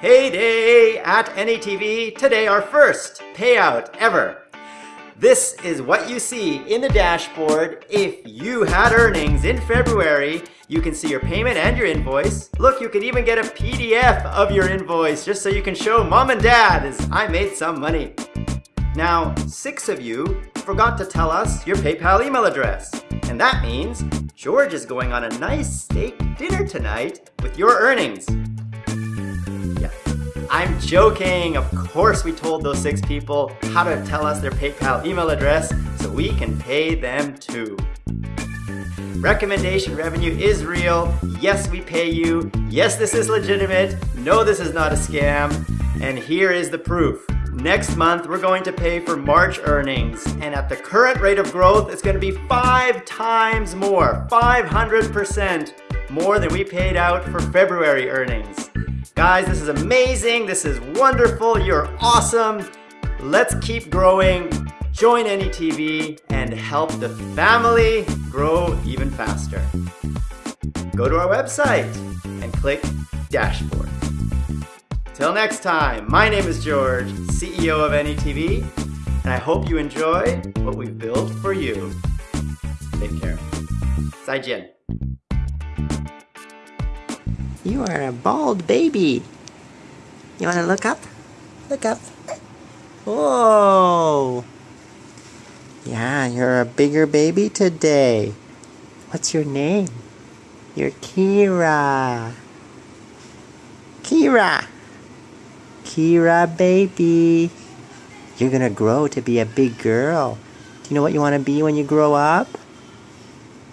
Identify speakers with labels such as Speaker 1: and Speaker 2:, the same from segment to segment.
Speaker 1: Heyday at NETV, today our first payout ever. This is what you see in the dashboard if you had earnings in February. You can see your payment and your invoice. Look, you can even get a PDF of your invoice just so you can show mom and dad as I made some money. Now, six of you forgot to tell us your PayPal email address. And that means George is going on a nice steak dinner tonight with your earnings. I'm joking. Of course we told those six people how to tell us their PayPal email address so we can pay them too. Recommendation revenue is real. Yes, we pay you. Yes, this is legitimate. No, this is not a scam. And here is the proof. Next month, we're going to pay for March earnings. And at the current rate of growth, it's going to be five times more, 500% more than we paid out for February earnings. Guys, this is amazing. This is wonderful. You're awesome. Let's keep growing. Join NETV and help the family grow even faster. Go to our website and click Dashboard. Till next time, my name is George, CEO of NETV, and I hope you enjoy what we've built for you. Take care. 再见.
Speaker 2: You are a bald baby. You want to look up? Look up. Whoa. Yeah, you're a bigger baby today. What's your name? You're Kira. Kira. Kira baby. You're gonna grow to be a big girl. Do you know what you want to be when you grow up?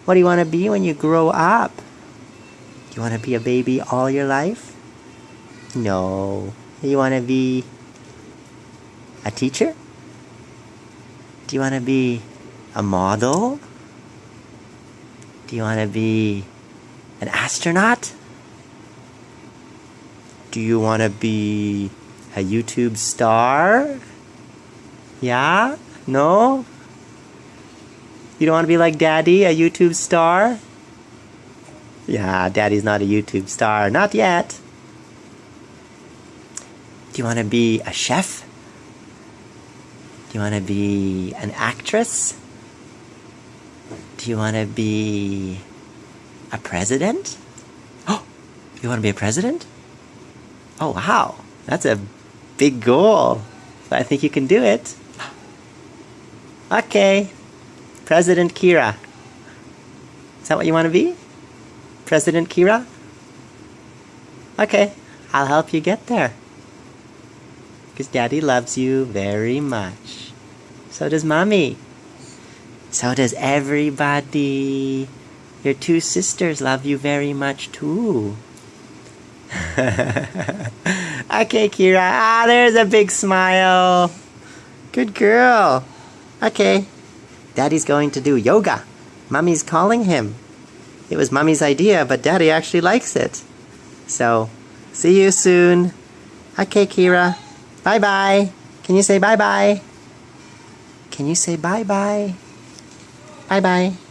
Speaker 2: What do you want to be when you grow up? You want to be a baby all your life? No. You want to be a teacher? Do you want to be a model? Do you want to be an astronaut? Do you want to be a YouTube star? Yeah? No? You don't want to be like daddy, a YouTube star? Yeah, daddy's not a YouTube star. Not yet. Do you want to be a chef? Do you want to be an actress? Do you want to be a president? Oh, you want to be a president? Oh, wow. That's a big goal. But I think you can do it. Okay. President Kira. Is that what you want to be? President Kira? Okay, I'll help you get there. Because Daddy loves you very much. So does Mommy. So does everybody. Your two sisters love you very much too. okay, Kira. Ah, there's a big smile. Good girl. Okay. Daddy's going to do yoga. Mommy's calling him. It was mommy's idea, but daddy actually likes it. So, see you soon. Okay, Kira. Bye bye. Can you say bye bye? Can you say bye bye? Bye bye.